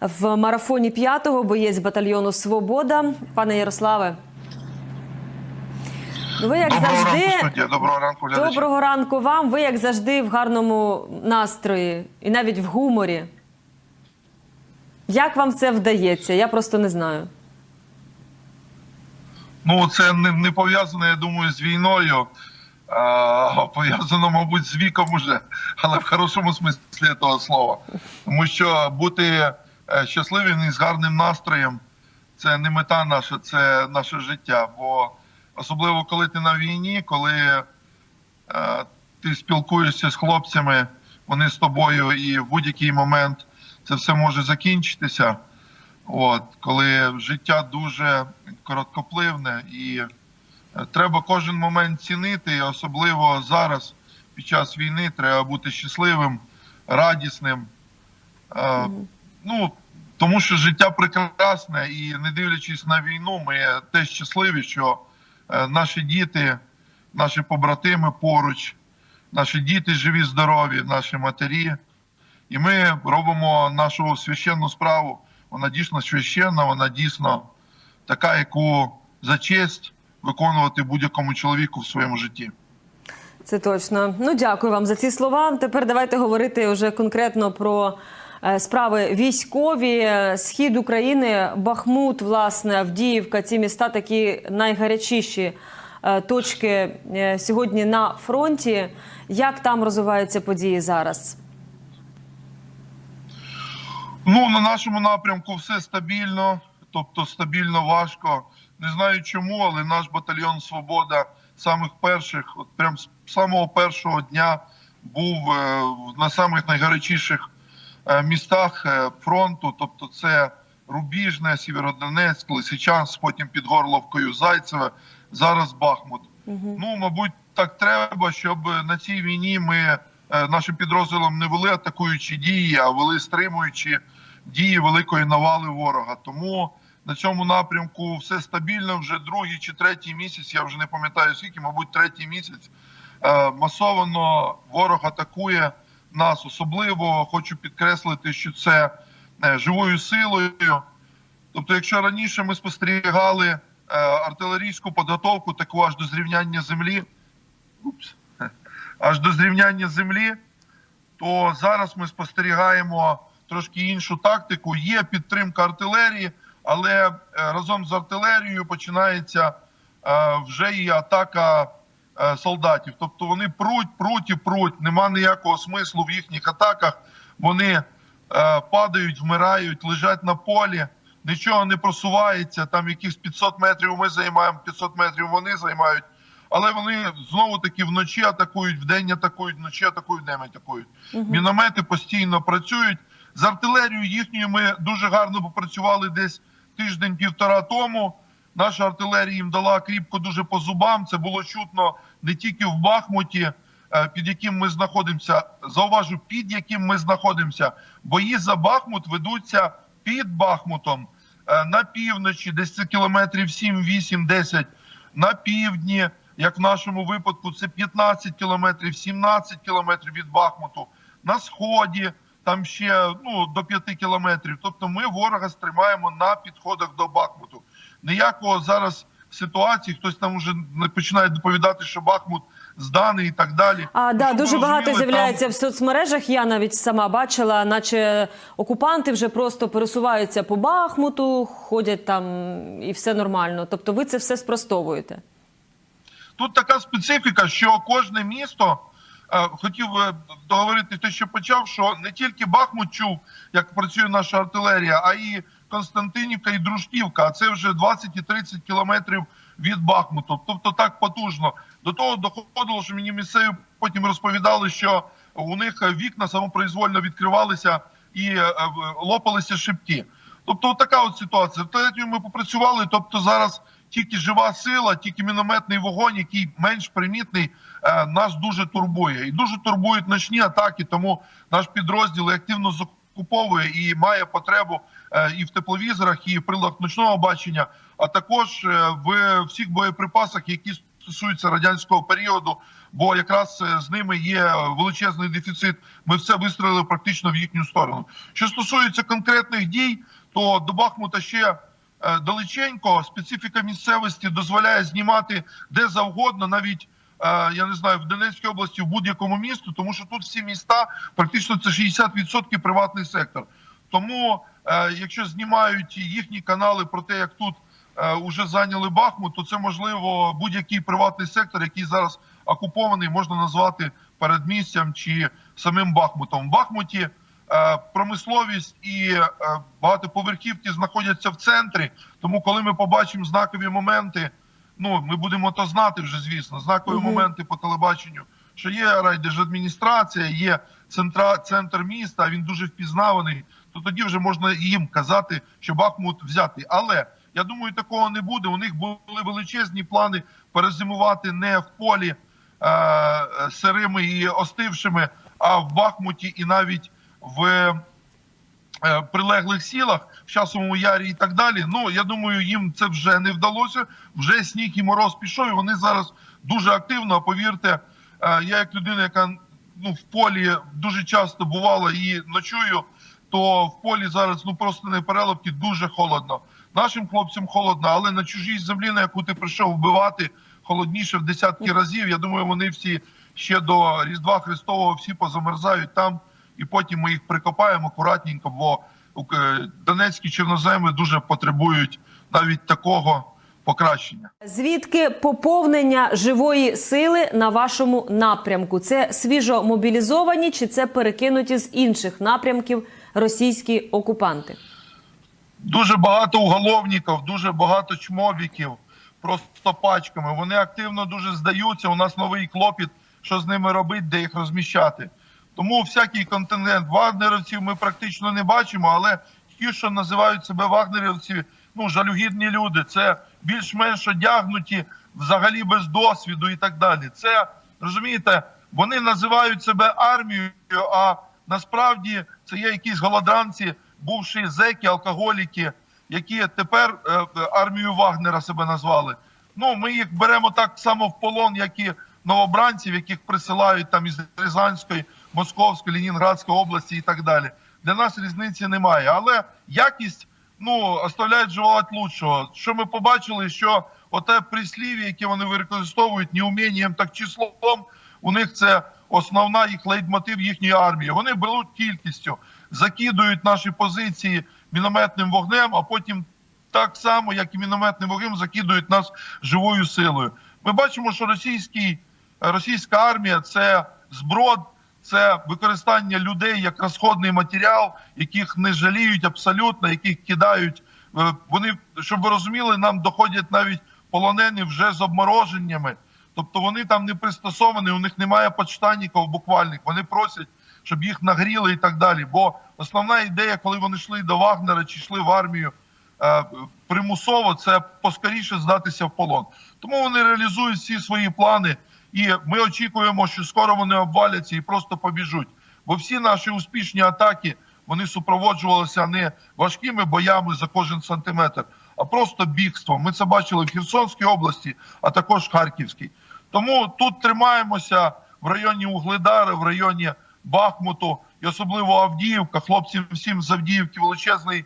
в марафоні п'ятого, боєць батальйону Свобода. Пане Ярославе. ну Ви як Доброго завжди. ранку, студія. Доброго ранку, глядачі. Доброго ранку вам. Ви як завжди в гарному настрої і навіть в гуморі. Як вам це вдається? Я просто не знаю. Ну, це не, не пов'язано, я думаю, з війною. А, пов'язано, мабуть, з віком уже, але в хорошому смислі того слова. Тому що бути щасливим і з гарним настроєм це не мета наша, це наше життя. Бо особливо коли ти на війні, коли е, ти спілкуєшся з хлопцями, вони з тобою, і в будь-який момент це все може закінчитися. От, коли життя дуже короткопливне і е, треба кожен момент цінити, і особливо зараз, під час війни, треба бути щасливим, радісним. Е, Ну, тому що життя прекрасне, і не дивлячись на війну, ми теж щасливі, що е, наші діти, наші побратими поруч, наші діти живі, здорові, наші матері. І ми робимо нашу священну справу. Вона дійсно священна, вона дійсно така, яку за честь виконувати будь-якому чоловіку в своєму житті. Це точно. Ну, дякую вам за ці слова. Тепер давайте говорити вже конкретно про справи військові. Е, Схід України, Бахмут, власне, Авдіївка. Ці міста такі найгарячіші е, точки е, сьогодні на фронті. Як там розвиваються події зараз? Ну, на нашому напрямку все стабільно, тобто стабільно важко. Не знаю чому, але наш батальйон Свобода самих перших, от прям з самого першого дня був е, на самих найгарячіших е, містах е, фронту. Тобто, це Рубіжне, Сєвєродонецьк, Лисичанськ, потім під Горловкою Зайцеве, зараз Бахмут. Ну, мабуть, так треба, щоб на цій війні ми е, нашим підрозділом не вели атакуючі дії, а вели стримуючі дії великої навали ворога. Тому на цьому напрямку все стабільно. Вже другий чи третій місяць. Я вже не пам'ятаю скільки, мабуть, третій місяць. Е, Масовано ворог атакує нас. Особливо хочу підкреслити, що це е, живою силою. Тобто, якщо раніше ми спостерігали е, артилерійську підготовку, таку аж до зрівняння землі, упс, аж до зрівняння землі, то зараз ми спостерігаємо трошки іншу тактику. Є підтримка артилерії, але е, разом з артилерією починається вже і атака солдатів. Тобто вони пруть, пруть і пруть. Нема ніякого смислу в їхніх атаках. Вони е, падають, вмирають, лежать на полі, нічого не просувається. Там якихось 500 метрів ми займаємо, 500 метрів вони займають. Але вони знову таки вночі атакують, вдень атакують, вночі атакують, вдень атакують. Міномети постійно працюють. З артилерією їхньою ми дуже гарно попрацювали десь тиждень-півтора тому. Наша артилерія їм дала кріпко дуже по зубам. Це було чутно не тільки в Бахмуті, е, під яким ми знаходимося. Зауважу, під яким ми знаходимося. Бої за Бахмут ведуться під Бахмутом е, на півночі, десь це кілометрів 7, 8, 10, на півдні. Як в нашому випадку, це 15 кілометрів, 17 кілометрів від Бахмуту. На сході там ще ну до 5 кілометрів. Тобто, ми ворога стримаємо на підходах до Бахмуту. Ніякого зараз ситуації, хтось там вже починає доповідати, що Бахмут зданий і так далі. А да, Щоб дуже багато з'являється там- в соцмережах. Я навіть сама бачила, наче окупанти вже просто пересуваються по Бахмуту, ходять там і все нормально. Тобто, ви це все спростовуєте. Тут така специфіка, що кожне місто е, хотів договорити те, що почав, що не тільки Бахмут чув, як працює наша артилерія, а і Константинівка і Дружківка. А це вже 20 і 30 кілометрів від Бахмуту. Тобто так потужно. До того доходило, що мені місцеві потім розповідали, що у них вікна самопроізвольно відкривалися і е, лопалися шибки. Тобто, така от ситуація. Третьою ми попрацювали. Тобто, зараз тільки жива сила, тільки мінометний вогонь, який менш примітний, е, нас дуже турбує. І дуже турбують ночні атаки. Тому наш підрозділ активно закуповує і має потребу і в тепловізорах, і в приладах ночного бачення, а також е, в всіх боєприпасах, які стосується радянського періоду, бо якраз е, з ними є величезний дефіцит. Ми все вистрілили практично в їхню сторону. Що стосується конкретних дій, то до Бахмута ще е, далеченько. Специфіка місцевості дозволяє знімати де завгодно, навіть е, я не знаю, в Донецькій області в будь-якому місту, тому що тут всі міста практично це 60% приватний сектор. Тому, е, якщо знімають їхні канали про те, як тут е, уже зайняли Бахмут, то це можливо будь-який приватний сектор, який зараз окупований, можна назвати передмістям чи самим Бахмутом. В Бахмуті е, промисловість і е, багатоповерхівки знаходяться в центрі. Тому, коли ми побачимо знакові моменти, ну ми будемо то знати вже, звісно, знакові Мгм. моменти по телебаченню, що є райдержадміністрація, є центра, центр міста, він дуже впізнаваний, то тоді вже можна їм казати, що Бахмут взятий. Але я думаю, такого не буде. У них були величезні плани перезимувати не в полі е, сирими і остившими, а в Бахмуті і навіть в е, прилеглих сілах, в часовому ярі і так далі. Ну я думаю, їм це вже не вдалося. Вже сніг і мороз пішов. і Вони зараз дуже активно. Повірте, е, я як людина, яка ну в полі дуже часто бувала і ночую, то в полі зараз ну просто не перелопки дуже холодно. Нашим хлопцям холодно, але на чужій землі, на яку ти прийшов вбивати, холодніше в десятки разів. Я думаю, вони всі ще до Різдва Христового всі позамерзають там, і потім ми їх прикопаємо акуратненько, бо е, донецькі чорноземи дуже потребують навіть такого покращення. Звідки поповнення живої сили на вашому напрямку? Це свіжо мобілізовані чи це перекинуті з інших напрямків російські окупанти? Дуже багато уголовників, дуже багато чмобіків, просто пачками. Вони активно дуже здаються. У нас новий клопіт, що з ними робити, де їх розміщати. Тому всякий контингент вагнерівців ми практично не бачимо, але ті, що називають себе вагнерівці, ну жалюгідні люди, це більш-менш одягнуті, взагалі без досвіду і так далі. Це розумієте, вони називають себе армією, а насправді це є якісь голодранці, бувші зеки, алкоголіки, які тепер е, армію Вагнера себе назвали. Ну, ми їх беремо так само в полон, як і новобранців, яких присилають там із Рязанської, Московської, Ленінградської області і так далі. Для нас різниці немає. Але якість ну оставляють желати лучшого. Що ми побачили, що оте прислів'я, яке вони використовують не умінням, так числом, у них це основна їх лейтмотив їхньої армії. Вони беруть кількістю, закидують наші позиції мінометним вогнем, а потім так само, як і мінометним вогнем, закидують нас живою силою. Ми бачимо, що російський, російська армія це зброд, це використання людей як розходний матеріал, яких не жаліють абсолютно, яких кидають. Е, Вони, щоб ви розуміли, нам доходять навіть полонені вже з обмороженнями. Тобто вони там не пристосовані, у них немає подштанників буквальних. Вони просять, щоб їх нагріли і так далі. Бо основна ідея, коли вони йшли до Вагнера чи йшли в армію е, примусово, це поскоріше здатися в полон. Тому вони реалізують всі свої плани, і ми очікуємо, що скоро вони обваляться і просто побіжуть. Бо всі наші успішні атаки вони супроводжувалися не важкими боями за кожен сантиметр, а просто бігством. Ми це бачили в Херсонській області, а також Харківській. Тому тут тримаємося в районі Угледара, в районі Бахмуту і особливо Авдіївка. Хлопцям всім з Авдіївки величезний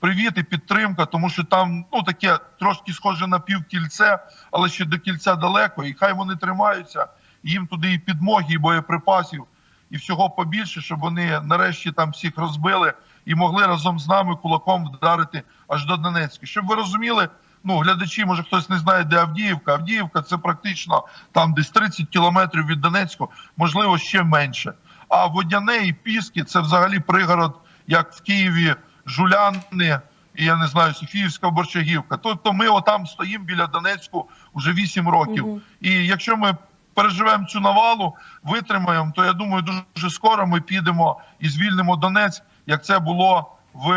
привіт і підтримка, тому що там ну таке трошки схоже на півкільце, але ще до кільця далеко. І хай вони тримаються. Їм туди і підмоги, і боєприпасів, і всього побільше, щоб вони нарешті там всіх розбили і могли разом з нами кулаком вдарити аж до Донецька. Щоб ви розуміли, ну глядачі, може хтось не знає, де Авдіївка. Авдіївка це практично там десь 30 кілометрів від Донецьку, можливо, ще менше. А Водяне і Піски це взагалі пригород, як в Києві, Жуляни, і я не знаю, Софіївська Борчагівка. Тобто ми отам стоїмо біля Донецьку вже 8 років. Мгм. І якщо ми переживемо цю навалу, витримаємо, то я думаю, дуже скоро ми підемо і звільнимо Донець, як це було в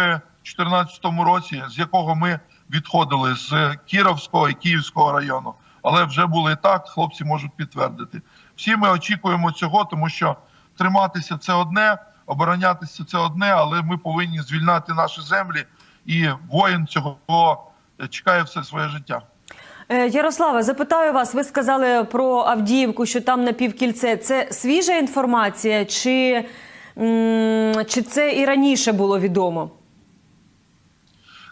2014 році, з якого ми відходили з Кіровського і Київського району. Але вже було і так, хлопці можуть підтвердити. Всі ми очікуємо цього, тому що триматися це одне, оборонятися це одне, але ми повинні звільняти наші землі, і воїн цього чекає все своє життя. Е, Ярославе, запитаю вас. Ви сказали про Авдіївку, що там напівкільце. Це свіжа інформація, чи, чи це і раніше було відомо?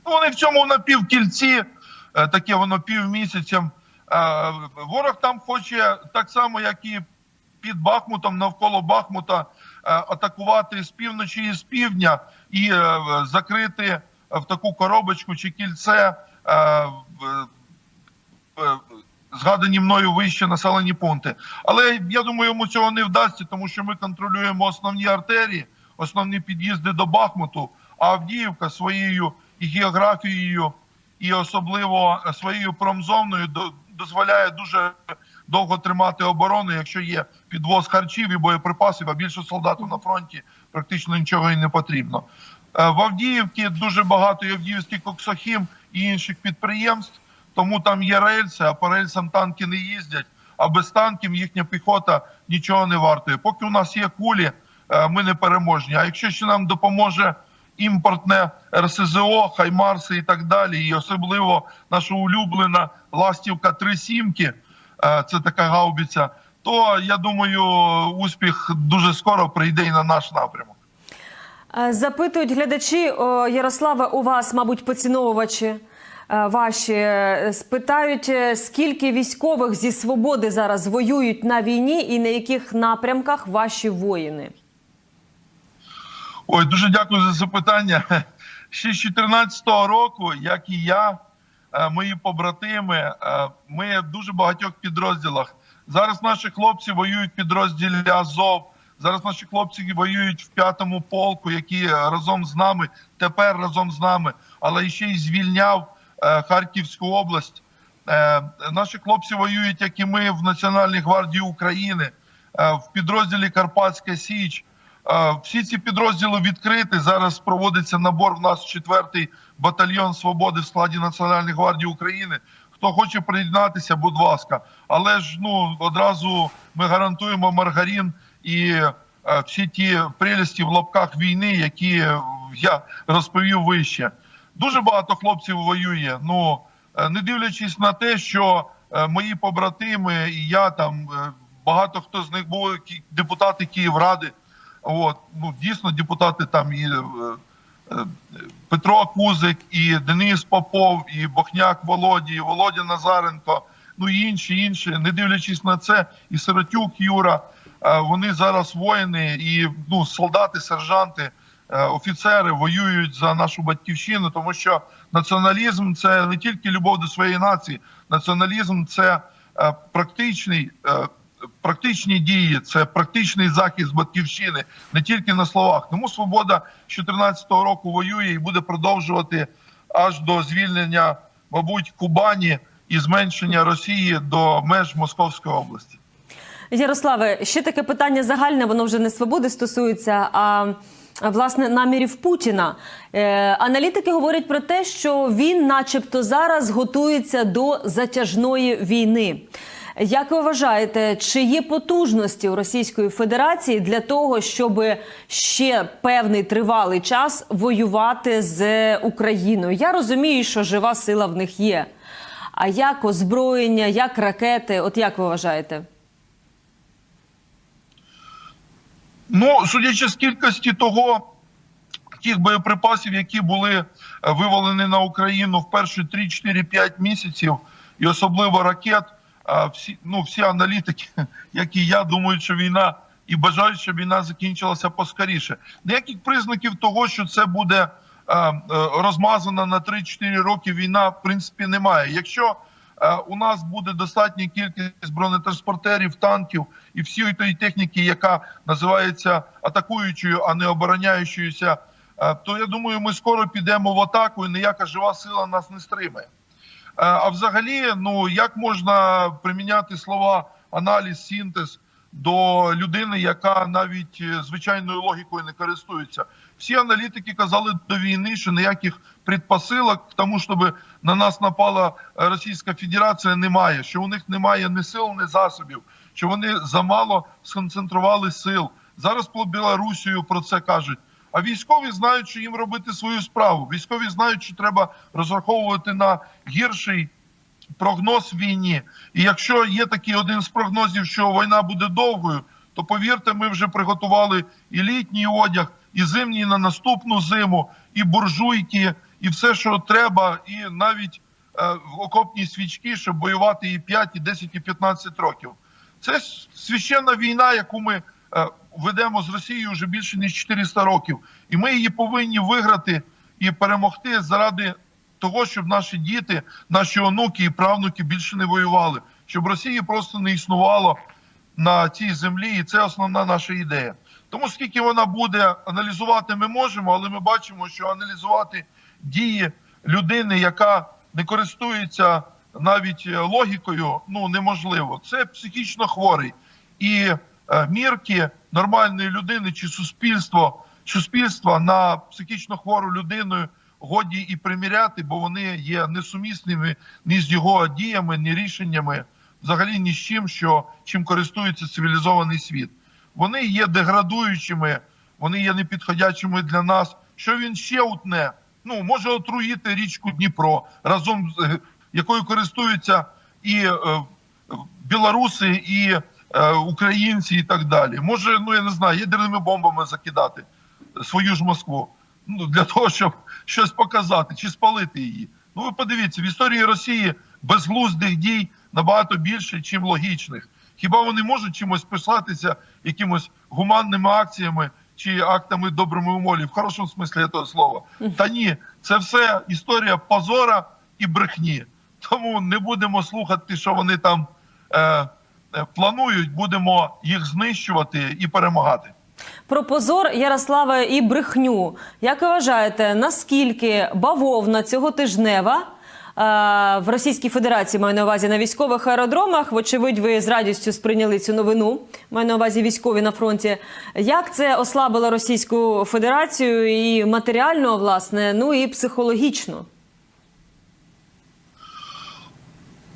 Вони в цьому напівкільці, е, таке воно півмісяцем. Е, Ворог там хоче так само, як і під Бахмутом, навколо Бахмута, е, атакувати з півночі і з півдня і закрити в таку коробочку чи кільце згадані мною вище населені пункти. Але я думаю, йому цього не вдасться, тому що ми контролюємо основні артерії, основні під'їзди до Бахмуту. А Авдіївка своєю і географією, і особливо своєю промзоною до- дозволяє дуже довго тримати оборону, якщо є підвоз харчів і боєприпасів, а більше солдатів на фронті практично нічого і не потрібно. Е, В Авдіївці дуже багато і Авдіївський коксохім і інших підприємств, тому там є рельси, а по рельсам танки не їздять. А без танків їхня піхота нічого не вартує. Поки у нас є кулі, е, ми не переможні. А якщо ще нам допоможе імпортне РСЗО, Хаймарси і так далі, і особливо наша улюблена ластівка 3 сімки, е, це така гаубиця, то я думаю, успіх дуже скоро прийде і на наш напрямок. Е, Запитують глядачі о, Ярославе, у вас, мабуть, поціновувачі е, ваші спитають, скільки військових зі свободи зараз воюють на війні і на яких напрямках ваші воїни? Ой, дуже дякую за запитання. Ще з 2014 року, як і я, е, мої побратими, е, ми в дуже багатьох підрозділах. Зараз наші хлопці воюють в підрозділі Азов. Зараз наші хлопці воюють в п'ятому полку, які разом з нами, тепер разом з нами, але ще й звільняв е, Харківську область. Е, Наші хлопці воюють, як і ми, в Національній гвардії України, е, в підрозділі Карпатська Січ. Всі ці підрозділи відкриті. Зараз проводиться набор в нас четвертий батальйон свободи в складі Національної гвардії України. Хто хоче приєднатися, будь ласка. Але ж ну одразу ми гарантуємо маргарин і е, всі ті прелісті в лапках війни, які я розповів вище. Дуже багато хлопців воює. Ну е, не дивлячись на те, що е, мої побратими і я там багато хто з них були депутати Київради. От ну дійсно депутати там і е, е, Петро Кузик, і Денис Попов, і Бохняк Володі, і Володя Назаренко, ну і інші, інші, не дивлячись на це, і Сиротюк Юра. е, Вони зараз воїни, і ну солдати, сержанти, офіцери воюють за нашу батьківщину, тому що націоналізм це не тільки любов до своєї нації, націоналізм це практичний. Практичні дії, це практичний захист батьківщини не тільки на словах. Тому свобода з 2014 року воює і буде продовжувати аж до звільнення, мабуть, Кубані і зменшення Росії до меж Московської області. Ярославе, ще таке питання загальне, воно вже не свободи стосується, а, власне намірів Путіна. Е, аналітики говорять про те, що він, начебто, зараз готується до затяжної війни. Як ви вважаєте, чи є потужності у Російської Федерації для того, щоб ще певний тривалий час воювати з Україною? Я розумію, що жива сила в них є. А як озброєння, як ракети? От як ви вважаєте? Ну, судячи з кількості того, тих боєприпасів, які були е, вивалені на Україну в перші 3-4-5 місяців, і особливо ракет, всі, ну, всі аналітики, як і я, думають, що війна і бажають, щоб війна закінчилася поскоріше. Ніяких признаків того, що це буде е, е, розмазана на 3-4 роки війна, в принципі, немає. Якщо Е, у нас буде достатня кількість бронетранспортерів, танків і всієї тої техніки, яка називається атакуючою, а не обороняючоюся. То я думаю, ми скоро підемо в атаку, і ніяка жива сила нас не стримає. Е, А взагалі, ну як можна приміняти слова аналіз, синтез до людини, яка навіть е, звичайною логікою не користується? Всі аналітики казали до війни, що ніяких предпосилок тому, щоб на нас напала Російська Федерація, немає. Що у них немає ні сил, ні засобів, що вони замало сконцентрували сил. Зараз по Білорусію про це кажуть. А військові знають, що їм робити свою справу. Військові знають, що треба розраховувати на гірший прогноз війні. І якщо є такий один з прогнозів, що війна буде довгою, то повірте, ми вже приготували і літній одяг, і зимній на наступну зиму, і буржуйки, і все, що треба, і навіть е, окопні свічки, щоб воювати і 5, і 10, і 15 років. Це священна війна, яку ми ведемо з Росією вже більше ніж 400 років, і ми її повинні виграти і перемогти заради того, щоб наші діти, наші онуки і правнуки більше не воювали, щоб Росії просто не існувало на цій землі, і це основна наша ідея. Тому скільки вона буде аналізувати, ми можемо, але ми бачимо, що аналізувати дії людини, яка не користується навіть е, логікою, ну неможливо. Це психічно хворий. І е, мірки нормальної людини чи суспільство, суспільства на психічно хвору людину годі і приміряти, бо вони є несумісними ні з його діями, ні рішеннями, взагалі ні з чим, що чим користується цивілізований світ. Вони є деградуючими, вони є непідходячими для нас. Що він ще утне? Ну може отруїти річку Дніпро разом з е, якою користуються і е, білоруси, і е, українці, і так далі. Може, ну я не знаю, ядерними бомбами закидати свою ж Москву. Ну для того, щоб щось показати чи спалити її. Ну ви подивіться, в історії Росії безглуздих дій набагато більше, ніж логічних. Хіба вони можуть чимось писатися якимось гуманними акціями чи актами добрими умолі, в хорошому смислі того слова? Та ні, це все історія позора і брехні. Тому не будемо слухати, що вони там е, е, планують, будемо їх знищувати і перемагати. Про позор Ярославе і брехню. Як ви вважаєте, наскільки бавовна цього тижнева е, в Російській Федерації маю на увазі на військових аеродромах? Вочевидь, ви з радістю сприйняли цю новину. Маю на увазі військові на фронті. Як це ослабило Російську Федерацію і матеріально, власне, ну і психологічно?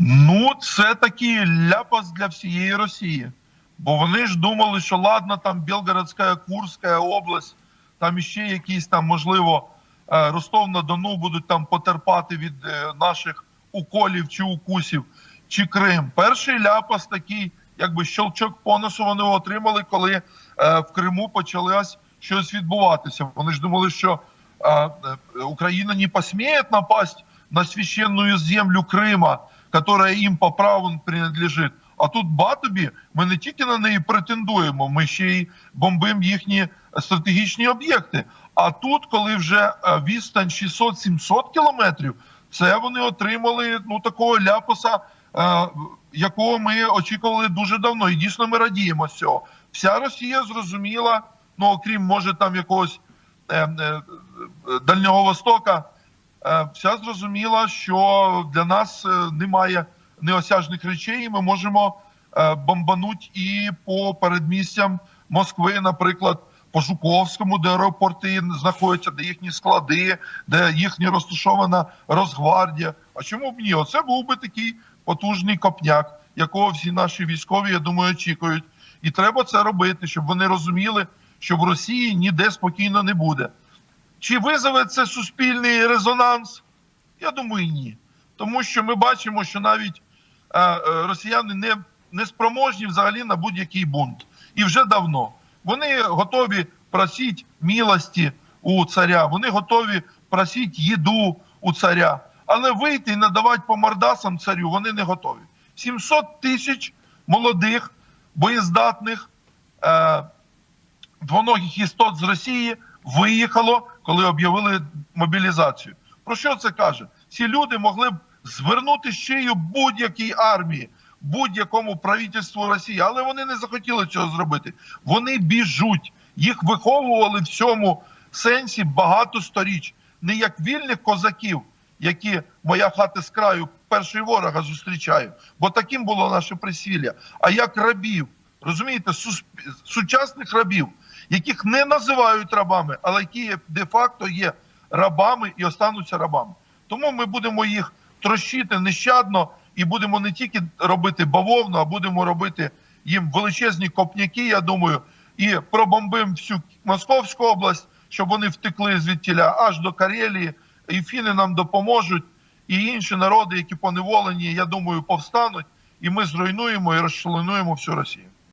Ну, це такий ляпас для всієї Росії. Бо вони ж думали, що ладно, там Білгородська, Курська область, там іще якісь там, можливо, е, Ростов на Дону будуть там потерпати від е, наших уколів чи укусів, чи Крим. Перший ляпас такий, якби щелчок по носу вони отримали, коли е, в Криму почалось щось відбуватися. Вони ж думали, що Україна не посміє напасть на священную землю Крима, которая їм по праву принадлежить. А тут Батобі ми не тільки на неї претендуємо, ми ще й бомбимо їхні стратегічні об'єкти. А тут, коли вже е, відстань 600-700 кілометрів, це вони отримали ну такого ляпаса, е, якого ми очікували дуже давно. І дійсно ми радіємо з цього. Вся Росія зрозуміла, ну окрім може там якогось е, Дальнього Востока, вся зрозуміла, що для нас е, немає неосяжних речей, і ми можемо е, бомбануть і по передмістям Москви, наприклад, по Жуковському, де аеропорти знаходяться, де їхні склади, де їхня розташована Росгвардія. А чому б ні? Оце був би такий потужний копняк, якого всі наші військові, я думаю, очікують. І треба це робити, щоб вони розуміли, що в Росії ніде спокійно не буде. Чи визове це суспільний резонанс? Я думаю, ні. Тому що ми бачимо, що навіть е, е, росіяни не, не спроможні взагалі на будь-який бунт. І вже давно. Вони готові просити милості у царя, вони готові просити їду у царя. Але вийти і надавати по мордасам царю вони не готові. 700 тисяч молодих, боєздатних, е, двоногих істот з Росії виїхало, коли об'явили мобілізацію. Про що це каже? Ці люди могли б звернути шию будь-якій армії, будь-якому правительству Росії, але вони не захотіли цього зробити. Вони біжуть. Їх виховували в цьому сенсі багато сторіч, не як вільних козаків, які моя хата з краю перший ворога зустрічаю, бо таким було наше присвілля, а як рабів, розумієте, сучасних рабів, яких не називають рабами, але які де-факто є рабами і остануться рабами. Тому ми будемо їх трощити нещадно і будемо не тільки робити бавовну, а будемо робити їм величезні копняки, я думаю, і пробомбимо всю Московську область, щоб вони втекли звідтіля аж до Карелії, і фіни нам допоможуть. і інші народи, які поневолені, я думаю, повстануть, і ми зруйнуємо і розчленуємо всю Росію.